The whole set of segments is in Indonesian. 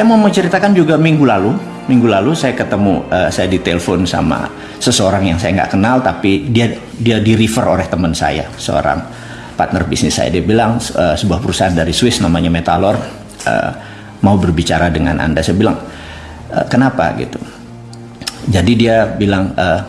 saya mau menceritakan juga minggu lalu. Minggu lalu saya ketemu, uh, saya ditelepon sama seseorang yang saya nggak kenal, tapi dia dia di refer oleh teman saya, seorang partner bisnis saya. Dia bilang uh, sebuah perusahaan dari Swiss namanya Metalor uh, mau berbicara dengan anda. Saya bilang uh, kenapa gitu. Jadi dia bilang uh,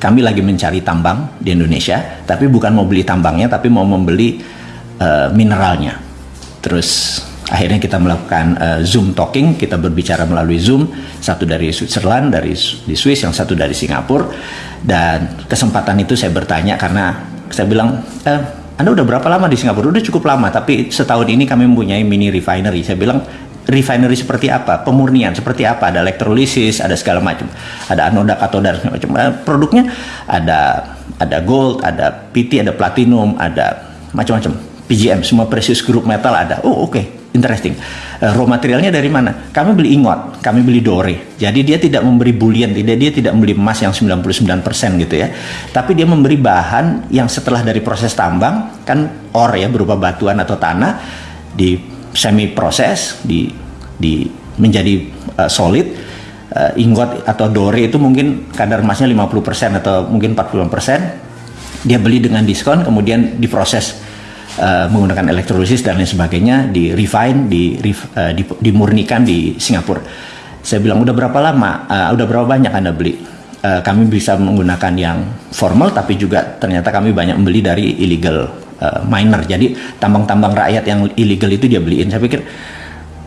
kami lagi mencari tambang di Indonesia, tapi bukan mau beli tambangnya, tapi mau membeli uh, mineralnya. Terus akhirnya kita melakukan uh, Zoom talking, kita berbicara melalui Zoom, satu dari Switzerland, dari di Swiss, yang satu dari Singapura, dan kesempatan itu saya bertanya karena saya bilang, eh, Anda udah berapa lama di Singapura? Udah cukup lama, tapi setahun ini kami mempunyai mini refinery. Saya bilang, refinery seperti apa, pemurnian seperti apa, ada elektrolisis, ada segala macam, ada anoda, katoda, segala macam. Eh, produknya ada ada gold, ada PT, ada platinum, ada macam-macam, PGM, semua precious group metal ada. Oh oke, okay interesting. Uh, raw materialnya dari mana? Kami beli ingot, kami beli dore. Jadi dia tidak memberi bullion, tidak dia tidak membeli emas yang 99% gitu ya. Tapi dia memberi bahan yang setelah dari proses tambang kan ore ya berupa batuan atau tanah di semi proses di di menjadi uh, solid uh, ingot atau dore itu mungkin kadar emasnya 50% atau mungkin 40% dia beli dengan diskon kemudian diproses uh, menggunakan elektrolisis dan lain sebagainya di refine di, uh, di dimurnikan di Singapura. Saya bilang udah berapa lama? Uh, udah berapa banyak anda beli? Uh, kami bisa menggunakan yang formal tapi juga ternyata kami banyak membeli dari illegal uh, miner. Jadi tambang-tambang rakyat yang illegal itu dia beliin. Saya pikir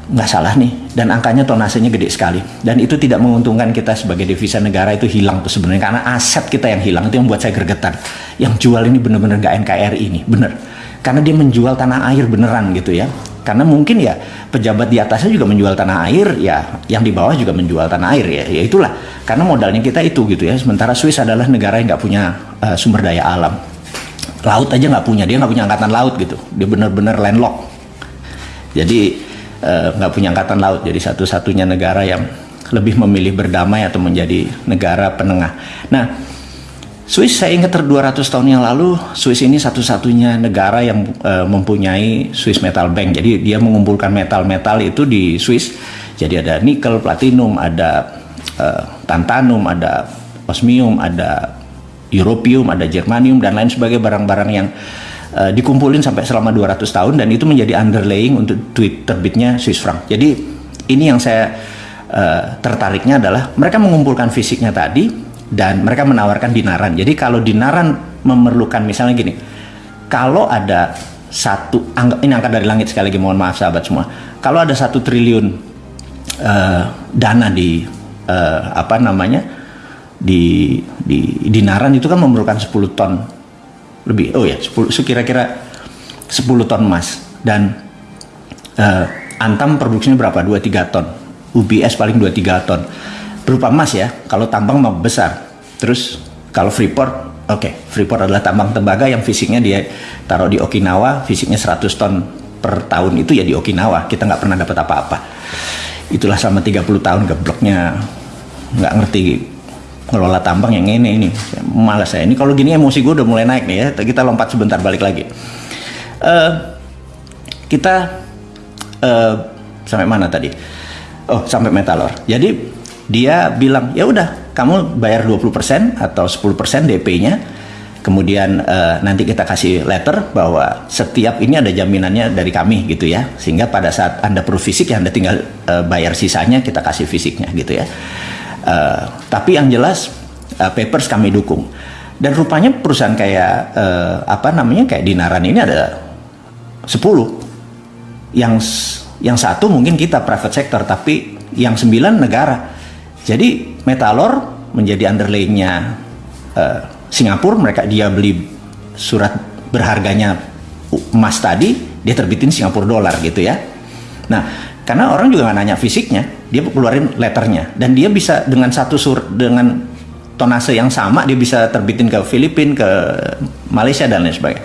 nggak salah nih. Dan angkanya tonasenya gede sekali. Dan itu tidak menguntungkan kita sebagai devisa negara itu hilang tuh sebenarnya. Karena aset kita yang hilang itu yang buat saya gergetan. Yang jual ini bener-bener gak NKRI ini bener karena dia menjual tanah air beneran gitu ya. Karena mungkin ya pejabat di atasnya juga menjual tanah air ya yang di bawah juga menjual tanah air ya ya itulah. Karena modalnya kita itu gitu ya. Sementara Swiss adalah negara yang nggak punya uh, sumber daya alam. Laut aja nggak punya dia nggak punya angkatan laut gitu. Dia bener-bener landlock jadi eh, nggak uh, punya angkatan laut. Jadi satu-satunya negara yang lebih memilih berdamai atau menjadi negara penengah. Nah Swiss saya ingat ter 200 tahun yang lalu Swiss ini satu-satunya negara yang uh, mempunyai Swiss Metal Bank. Jadi dia mengumpulkan metal-metal itu di Swiss. Jadi ada nikel, platinum, ada uh, tantanum, ada osmium, ada europium, ada germanium dan lain sebagainya barang-barang yang uh, dikumpulin sampai selama 200 tahun dan itu menjadi underlaying untuk tweet terbitnya Swiss franc. Jadi ini yang saya uh, tertariknya adalah mereka mengumpulkan fisiknya tadi dan mereka menawarkan dinaran. Jadi kalau dinaran memerlukan misalnya gini, kalau ada satu ini angka dari langit sekali lagi mohon maaf sahabat semua. Kalau ada satu triliun uh, dana di uh, apa namanya di di dinaran itu kan memerlukan 10 ton lebih. Oh ya, 10 kira-kira 10 ton emas dan uh, Antam produksinya berapa? 2-3 ton. UBS paling 2-3 ton berupa emas ya. Kalau tambang mau besar. Terus kalau Freeport, oke, okay, Freeport adalah tambang tembaga yang fisiknya dia taruh di Okinawa, fisiknya 100 ton per tahun itu ya di Okinawa. Kita nggak pernah dapat apa-apa. Itulah selama 30 tahun gebloknya nggak ngerti ngelola tambang yang ini ini malas saya ini kalau gini emosi gue udah mulai naik nih ya kita lompat sebentar balik lagi uh, kita uh, sampai mana tadi oh sampai metalor jadi dia bilang ya udah kamu bayar 20% atau 10% DP-nya kemudian uh, nanti kita kasih letter bahwa setiap ini ada jaminannya dari kami gitu ya. Sehingga pada saat anda perlu fisik ya anda tinggal uh, bayar sisanya kita kasih fisiknya gitu ya. Uh, tapi yang jelas uh, papers kami dukung. Dan rupanya perusahaan kayak uh, apa namanya kayak Dinaran ini ada 10 yang yang satu mungkin kita private sector tapi yang sembilan negara jadi Metalor menjadi underlayingnya uh, Singapura, mereka dia beli surat berharganya emas tadi, dia terbitin Singapura dolar gitu ya. Nah, karena orang juga nggak nanya fisiknya, dia keluarin letternya dan dia bisa dengan satu sur dengan tonase yang sama dia bisa terbitin ke Filipina, ke Malaysia dan lain sebagainya.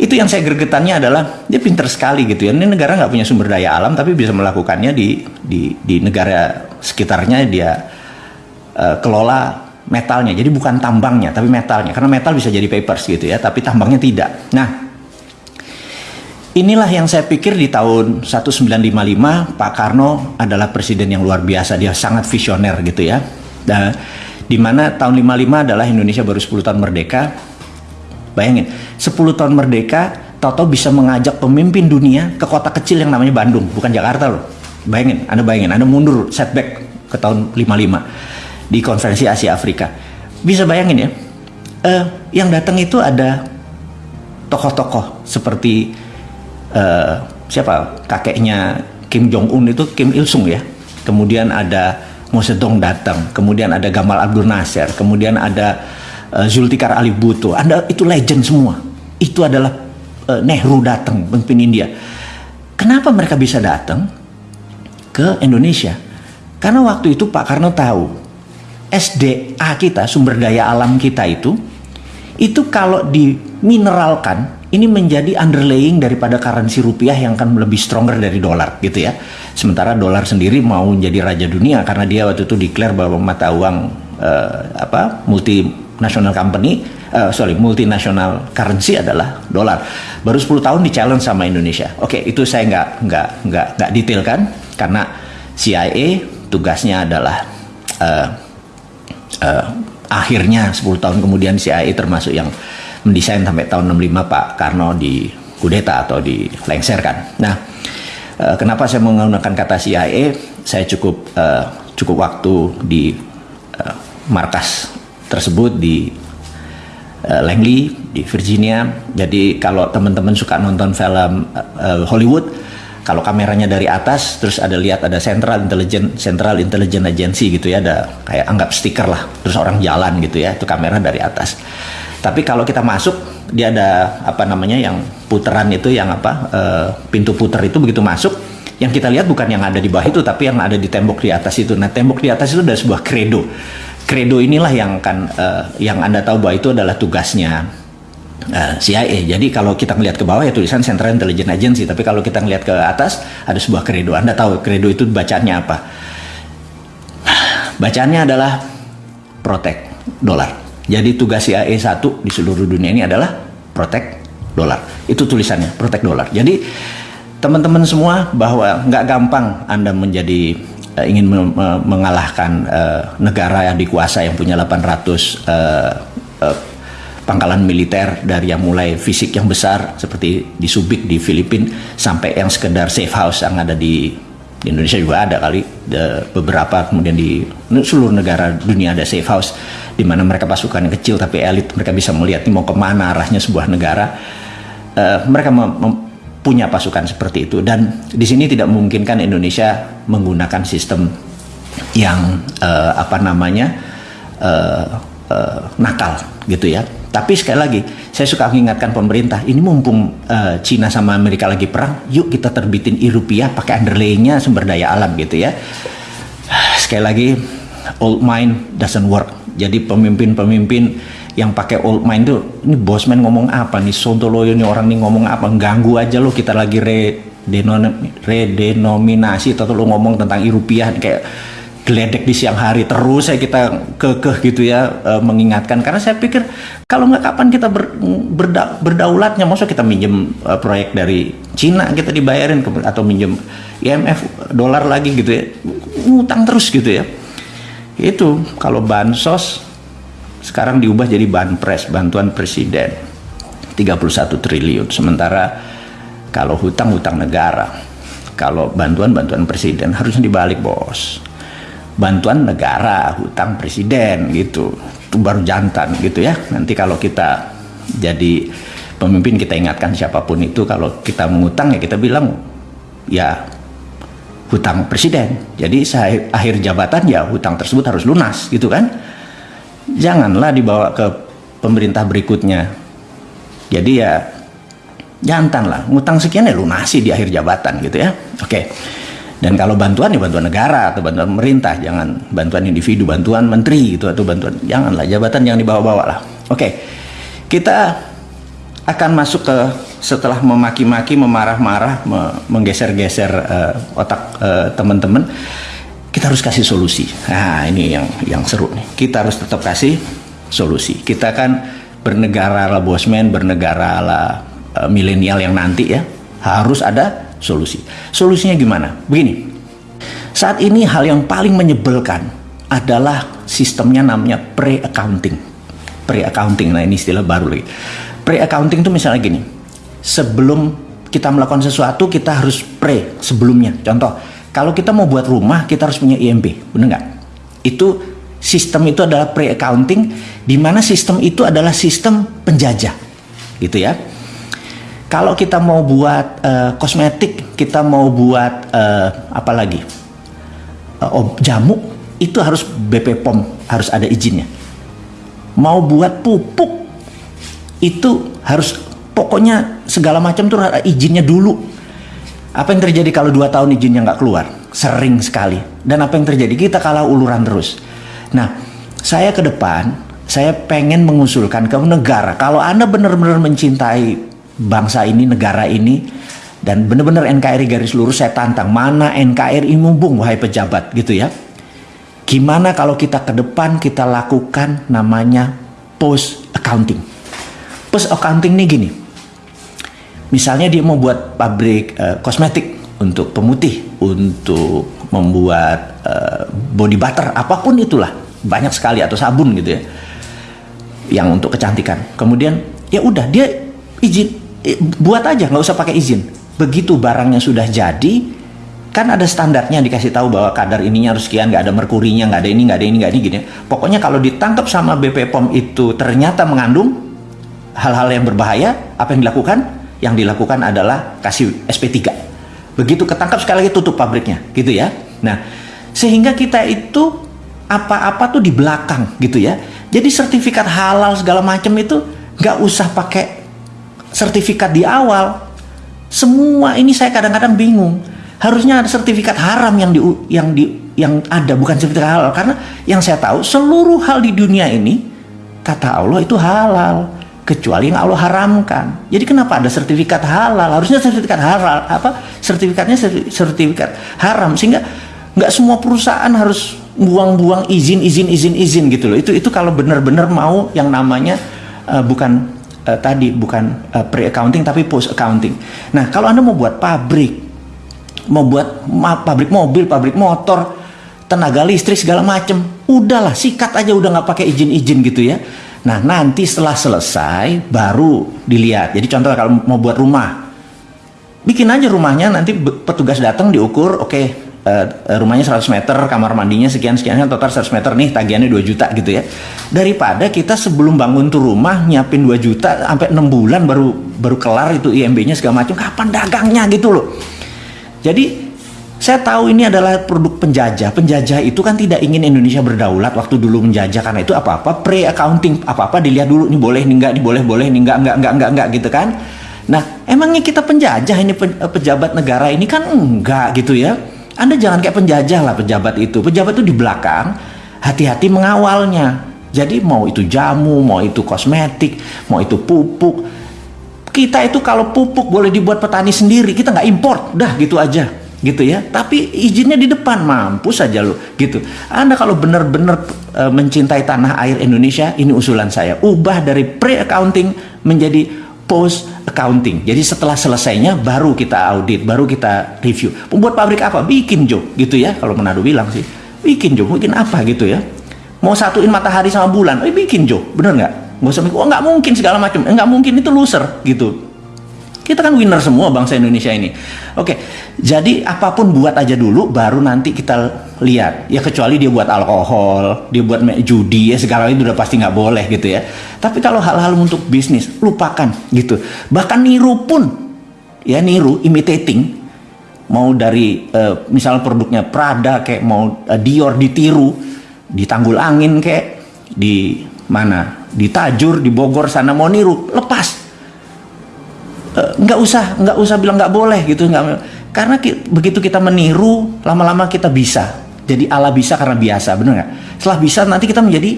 Itu yang saya gergetannya adalah dia pinter sekali gitu ya. Ini negara nggak punya sumber daya alam tapi bisa melakukannya di di di negara sekitarnya dia uh, kelola metalnya. Jadi bukan tambangnya, tapi metalnya. Karena metal bisa jadi papers gitu ya, tapi tambangnya tidak. Nah, inilah yang saya pikir di tahun 1955 Pak Karno adalah presiden yang luar biasa dia sangat visioner gitu ya dan di mana tahun 55 adalah Indonesia baru 10 tahun merdeka bayangin 10 tahun merdeka Toto bisa mengajak pemimpin dunia ke kota kecil yang namanya Bandung bukan Jakarta loh. Bayangin Anda bayangin Anda mundur setback ke tahun 55 di konferensi Asia Afrika bisa bayangin ya uh, yang datang itu ada tokoh-tokoh seperti uh, siapa? Kakeknya Kim Jong Un itu Kim Il Sung ya. Kemudian ada Mao Zedong datang, kemudian ada Gamal Abdul Nasser, kemudian ada uh, Zulfikar Ali Bhutto. Anda itu legend semua. Itu adalah uh, Nehru datang pemimpin India. Kenapa mereka bisa datang ke Indonesia? Karena waktu itu Pak Karno tahu SDA kita, sumber daya alam kita itu itu kalau dimineralkan ini menjadi underlaying daripada currency rupiah yang akan lebih stronger dari dolar gitu ya. Sementara dolar sendiri mau menjadi raja dunia karena dia waktu itu declare bahwa mata uang uh, apa multinational company uh, sorry multinational currency adalah dolar. Baru 10 tahun di challenge sama Indonesia. Oke, okay, itu saya nggak nggak nggak nggak detail kan karena CIA tugasnya adalah uh, uh, akhirnya 10 tahun kemudian CIA termasuk yang mendesain sampai tahun 65 Pak Karno di kudeta atau dilengserkan. Nah, uh, kenapa saya menggunakan kata CIA? Saya cukup uh, cukup waktu di uh, markas tersebut di uh, Langley di Virginia. Jadi kalau teman-teman suka nonton film uh, Hollywood, kalau kameranya dari atas, terus ada lihat ada Central Intelligence Central Intelligence Agency gitu ya, ada kayak anggap stiker lah, terus orang jalan gitu ya, itu kamera dari atas. Tapi kalau kita masuk, dia ada apa namanya yang puteran itu yang apa uh, pintu puter itu begitu masuk, yang kita lihat bukan yang ada di bawah itu, tapi yang ada di tembok di atas itu. Nah tembok di atas itu ada sebuah kredo. Kredo inilah yang kan uh, yang anda tahu bahwa itu adalah tugasnya uh, eh, CIA. Jadi kalau kita ngelihat ke bawah ya tulisan Central Intelligence Agency, tapi kalau kita ngelihat ke atas ada sebuah kredo. Anda tahu kredo itu bacaannya apa? Bacaannya adalah protect dolar. Jadi tugas CIA 1 di seluruh dunia ini adalah protect dolar. Itu tulisannya, protect dolar. Jadi teman-teman semua bahwa nggak gampang Anda menjadi uh, ingin me me mengalahkan uh, negara yang dikuasai yang punya 800 uh, uh, pangkalan militer dari yang mulai fisik yang besar seperti di Subic di Filipina sampai yang sekedar safe house yang ada di di Indonesia juga ada kali. De, beberapa kemudian di seluruh negara dunia ada safe house di mana mereka pasukan yang kecil tapi elit mereka bisa melihat ini mau ke mana arahnya sebuah negara. Uh, mereka punya pasukan seperti itu dan di sini tidak memungkinkan Indonesia menggunakan sistem yang uh, apa namanya uh, uh, nakal gitu ya tapi sekali lagi, saya suka mengingatkan pemerintah, ini mumpung uh, Cina sama Amerika lagi perang, yuk kita terbitin i rupiah pakai underlaynya sumber daya alam gitu ya. Sekali lagi, old mind doesn't work. Jadi pemimpin-pemimpin yang pakai old mind tuh, ini bosman ngomong apa nih, Sontoloyo nih orang nih ngomong apa, ganggu aja lo kita lagi redenominasi atau lo ngomong tentang rupiah kayak geledek di siang hari terus saya kita kekeh gitu ya e, mengingatkan. Karena saya pikir kalau nggak kapan kita ber, berda, berdaulatnya maksud kita minjem e, proyek dari Cina kita dibayarin ke, atau minjem IMF dolar lagi gitu ya ngutang terus gitu ya. Itu kalau bansos sekarang diubah jadi banpres bantuan presiden 31 triliun sementara kalau hutang hutang negara kalau bantuan bantuan presiden harusnya dibalik bos bantuan negara, hutang presiden gitu. Itu baru jantan gitu ya. Nanti kalau kita jadi pemimpin kita ingatkan siapa pun itu kalau kita mengutang ya kita bilang ya hutang presiden. Jadi akhir jabatan ya hutang tersebut harus lunas gitu kan. Janganlah dibawa ke pemerintah berikutnya. Jadi ya jantan lah, ngutang sekian ya lunasi di akhir jabatan gitu ya. Oke. Dan kalau bantuan ya bantuan negara atau bantuan pemerintah, jangan bantuan individu, bantuan menteri gitu atau bantuan janganlah jabatan jangan dibawa-bawa lah. Oke. Kita akan masuk ke setelah memaki-maki, memarah-marah, menggeser-geser uh, otak uh, teman-teman, kita harus kasih solusi. Nah, ini yang yang seru nih. Kita harus tetap kasih solusi. Kita kan bernegara lah bosman, bernegara lah uh, milenial yang nanti ya Harus ada solusi. Solusinya gimana? Begini. Saat ini hal yang paling menyebalkan adalah sistemnya namanya pre-accounting. Pre-accounting, nah ini istilah baru lagi. Pre-accounting itu misalnya gini, sebelum kita melakukan sesuatu kita harus pre sebelumnya. Contoh, kalau kita mau buat rumah kita harus punya IMB, benar nggak? Itu sistem itu adalah pre-accounting, di mana sistem itu adalah sistem penjajah, gitu ya. Kalau kita mau buat uh, kosmetik, kita mau buat uh, apa lagi? Uh, jamu, itu harus BP POM, harus ada izinnya. Mau buat pupuk, itu harus pokoknya segala macam tuh izinnya dulu. Apa yang terjadi kalau dua tahun izinnya nggak keluar? Sering sekali. Dan apa yang terjadi? Kita kalah uluran terus. Nah, saya ke depan, saya pengen mengusulkan ke negara, kalau Anda benar-benar mencintai bangsa ini, negara ini, dan benar-benar NKRI garis lurus saya tantang mana NKRI mumpung wahai pejabat gitu ya. Gimana kalau kita ke depan kita lakukan namanya post accounting. Post accounting ini gini. Misalnya dia mau buat pabrik uh, kosmetik untuk pemutih, untuk membuat uh, body butter, apa pun itulah, banyak sekali atau sabun gitu ya. Yang untuk kecantikan. Kemudian ya udah dia izin buat aja nggak usah pakai izin begitu barangnya sudah jadi kan ada standarnya dikasih tahu bahwa kadar ininya harus sekian nggak ada merkurinya nggak ada ini nggak ada ini nggak ada ini gini pokoknya kalau ditangkap sama BP POM itu ternyata mengandung hal-hal yang berbahaya apa yang dilakukan yang dilakukan adalah kasih SP3 begitu ketangkap sekali lagi tutup pabriknya gitu ya. Nah sehingga kita itu apa-apa tuh di belakang gitu ya. Jadi sertifikat halal segala macam itu nggak usah pakai sertifikat di awal. Semua ini saya kadang-kadang bingung. Harusnya ada sertifikat haram yang di yang di yang ada bukan sertifikat halal. Karena yang saya tahu seluruh hal di dunia ini kata Allah itu halal kecuali yang Allah haramkan. Jadi kenapa ada sertifikat halal? Harusnya sertifikat halal apa? Sertifikatnya sertifikat haram sehingga nggak semua perusahaan harus buang-buang izin izin izin izin gitu loh. Itu itu kalau benar-benar mau yang namanya uh, bukan uh, tadi bukan uh, pre-accounting tapi post-accounting. Nah, kalau Anda mau buat pabrik, mau buat ma pabrik mobil, pabrik motor, tenaga listrik segala macam, udahlah sikat aja udah nggak pakai izin-izin gitu ya. Nah, nanti setelah selesai baru dilihat. Jadi contoh kalau mau buat rumah, bikin aja rumahnya nanti petugas datang diukur, oke okay, uh, rumahnya 100 meter, kamar mandinya sekian sekian total 100 meter nih tagihannya 2 juta gitu ya. Daripada kita sebelum bangun tuh rumah nyiapin 2 juta sampai 6 bulan baru baru kelar itu IMB-nya segala macam, kapan dagangnya gitu loh. Jadi saya tahu ini adalah produk penjajah. Penjajah itu kan tidak ingin Indonesia berdaulat waktu dulu menjajah karena itu apa-apa pre-accounting, apa-apa dilihat dulu ini boleh, ini enggak, ini boleh, boleh, ini enggak, enggak, enggak, enggak, enggak gitu kan. Nah, emangnya kita penjajah ini pejabat negara ini kan enggak gitu ya anda jangan kayak penjajah lah pejabat itu. Pejabat itu di belakang, hati-hati mengawalnya. Jadi mau itu jamu, mau itu kosmetik, mau itu pupuk. Kita itu kalau pupuk boleh dibuat petani sendiri, kita nggak import, dah gitu aja gitu ya. Tapi izinnya di depan, mampu saja lo gitu. Anda kalau benar-benar e, mencintai tanah air Indonesia, ini usulan saya. Ubah dari pre-accounting menjadi post accounting. Jadi setelah selesainya baru kita audit, baru kita review. Membuat pabrik apa? Bikin Jo, gitu ya. Kalau Manado bilang sih, bikin Jo, bikin apa gitu ya. Mau satuin matahari sama bulan, eh bikin Jo, bener nggak? Nggak usah oh nggak mungkin segala macam, eh, nggak mungkin itu loser gitu. Kita kan winner semua bangsa Indonesia ini. Oke, jadi apa pun buat aja dulu, baru nanti kita lihat. Ya kecuali dia buat alkohol, dia buat judi, ya segala itu udah pasti nggak boleh gitu ya. Tapi kalau hal-hal untuk bisnis, lupakan gitu. Bahkan niru pun, ya niru, imitating, mau dari uh, misalnya produknya Prada kayak mau uh, Dior ditiru, di Tanggul Angin kayak di mana, di Tajur, di Bogor sana mau niru, Eh, nggak usah nggak usah bilang nggak boleh gitu nggak karena ki, begitu kita meniru lama-lama kita bisa. Jadi ala bisa karena biasa benar nggak? Setelah bisa nanti kita menjadi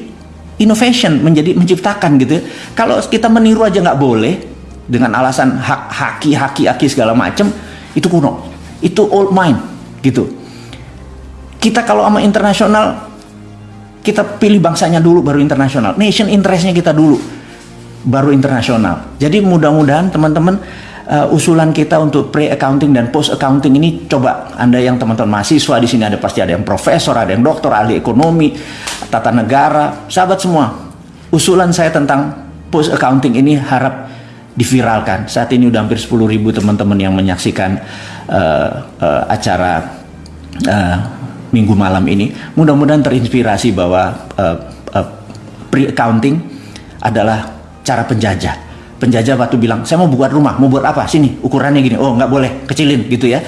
innovation menjadi menciptakan gitu. Kalau kita meniru aja nggak boleh dengan alasan hak haki haki haki segala macam itu kuno. Itu old mind gitu. Kita kalau sama internasional kita pilih bangsanya dulu baru internasional. Nation interestnya kita dulu baru internasional. Jadi mudah-mudahan teman-teman uh, usulan kita untuk pre-accounting dan post-accounting ini coba Anda yang teman-teman mahasiswa di sini ada pasti ada yang profesor, ada yang dokter, ahli ekonomi, tata negara, sahabat semua. Usulan saya tentang post-accounting ini harap diviralkan. Saat ini udah hampir 10 ribu teman-teman yang menyaksikan uh, uh, acara uh, minggu malam ini. Mudah-mudahan terinspirasi bahwa uh, uh, pre-accounting adalah cara penjajah penjajah batu bilang saya mau buat rumah mau buat apa? Sini ukurannya gini. Oh nggak boleh kecilin gitu ya.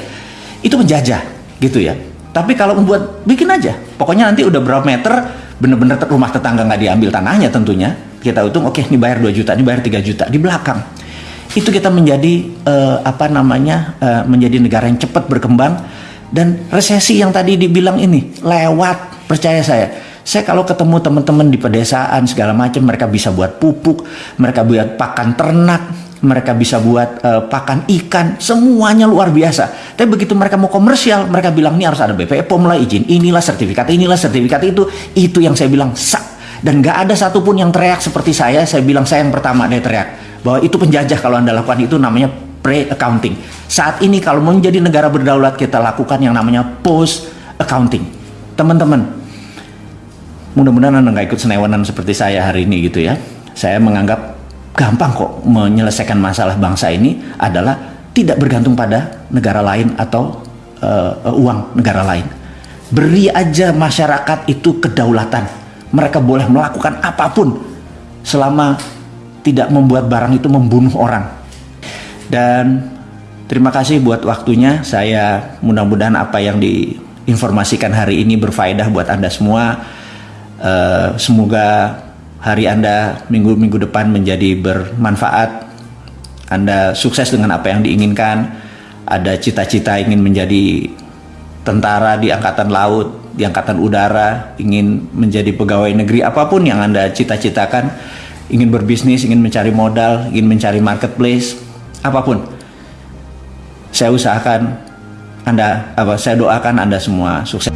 Itu penjajah gitu ya. Tapi kalau membuat bikin aja. Pokoknya nanti udah berapa meter bener-bener rumah tetangga nggak diambil tanahnya tentunya. Kita hitung oke okay, ini bayar 2 juta ini bayar 3 juta di belakang. Itu kita menjadi uh, apa namanya uh, menjadi negara yang cepat berkembang. Dan resesi yang tadi dibilang ini lewat percaya saya saya kalau ketemu teman-teman di pedesaan segala macam, mereka bisa buat pupuk, mereka buat pakan ternak, mereka bisa buat uh, pakan ikan, semuanya luar biasa. Tapi begitu mereka mau komersial, mereka bilang ini harus ada BPOM POM lah izin, inilah sertifikat, inilah sertifikat itu, itu yang saya bilang sak. Dan gak ada satupun yang teriak seperti saya, saya bilang saya yang pertama dia teriak bahwa itu penjajah kalau anda lakukan itu namanya pre-accounting. Saat ini kalau menjadi negara berdaulat kita lakukan yang namanya post-accounting. Teman-teman, mudah-mudahan anda nggak ikut senewanan seperti saya hari ini gitu ya. Saya menganggap gampang kok menyelesaikan masalah bangsa ini adalah tidak bergantung pada negara lain atau uh, uang negara lain. Beri aja masyarakat itu kedaulatan. Mereka boleh melakukan apa pun selama tidak membuat barang itu membunuh orang. Dan terima kasih buat waktunya. Saya mudah-mudahan apa yang diinformasikan hari ini berfaedah buat anda semua Uh, semoga hari Anda minggu-minggu depan menjadi bermanfaat. Anda sukses dengan apa yang diinginkan. Ada cita-cita ingin menjadi tentara di angkatan laut, di angkatan udara, ingin menjadi pegawai negeri apa pun yang Anda cita-citakan, ingin berbisnis, ingin mencari modal, ingin mencari marketplace, apa pun. Saya usahakan Anda apa saya doakan Anda semua sukses.